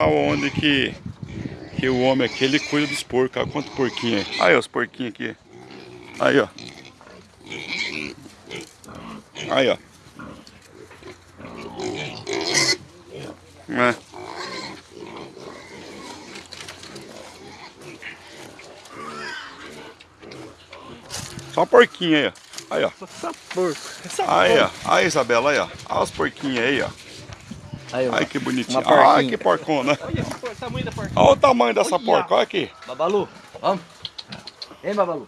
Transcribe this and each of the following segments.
Onde que, que o homem aqui, ele cuida dos porcos. Olha quanto porquinho aí. Aí, ó, os porquinhos aqui. Aí, ó. Aí, ó. É. Só porquinho aí, ó. Aí, ó. Só porco. Só aí, ó. Aí, Isabela, aí, ó. Olha os porquinhos aí, ó. Aí, Ai, que bonitinho. Ai, que porcona. Olha o tamanho da. Olha o tamanho dessa porca, olha aqui. Babalu, vamos. Vem, Babalu.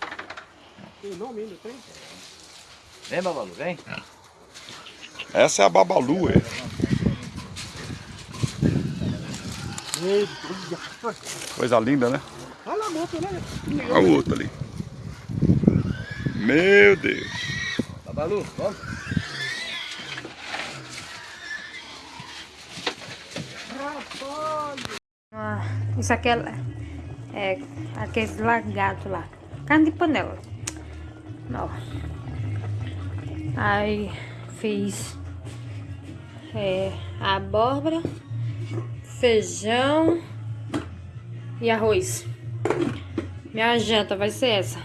Tem nome ainda, tem? Vem, Babalu, vem. Essa é a Babalu, é. Coisa linda, né? Olha a moto, né? Olha o outro ali. Meu Deus. Babalu, vamos. Ah, isso aqui é, é aqueles largados lá. Carne de panela. Não. Aí fiz é, abóbora, feijão e arroz. Minha janta vai ser essa.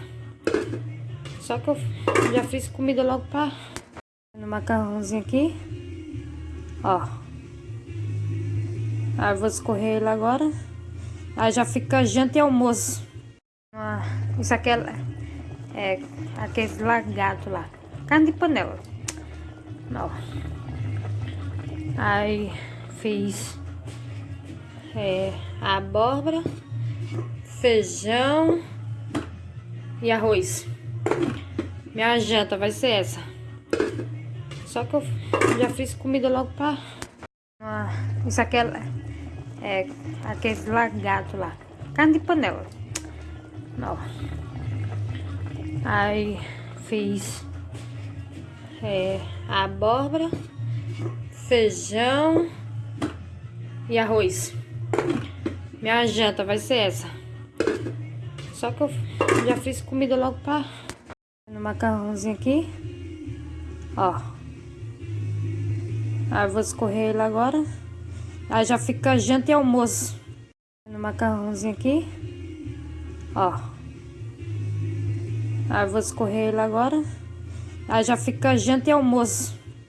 Só que eu já fiz comida logo pra... No macarrãozinho aqui. Ó. Aí eu vou escorrer ele agora. Aí já fica janta e almoço. Ah, isso aqui é, é aqueles largados lá. Carne de panela. Não. Aí fiz é, abóbora, feijão e arroz. Minha janta vai ser essa. Só que eu já fiz comida logo pra... Ah, isso aqui é, é aqueles largados lá. Carne de panela. Não. Aí fiz é, abóbora, feijão e arroz. Minha janta vai ser essa. Só que eu já fiz comida logo pra... No macarrãozinho aqui. Ó. Aí eu vou escorrer ele agora. Aí já fica janta e almoço. No macarrãozinho aqui. Ó. Aí vou escorrer ele agora. Aí já fica janta e almoço.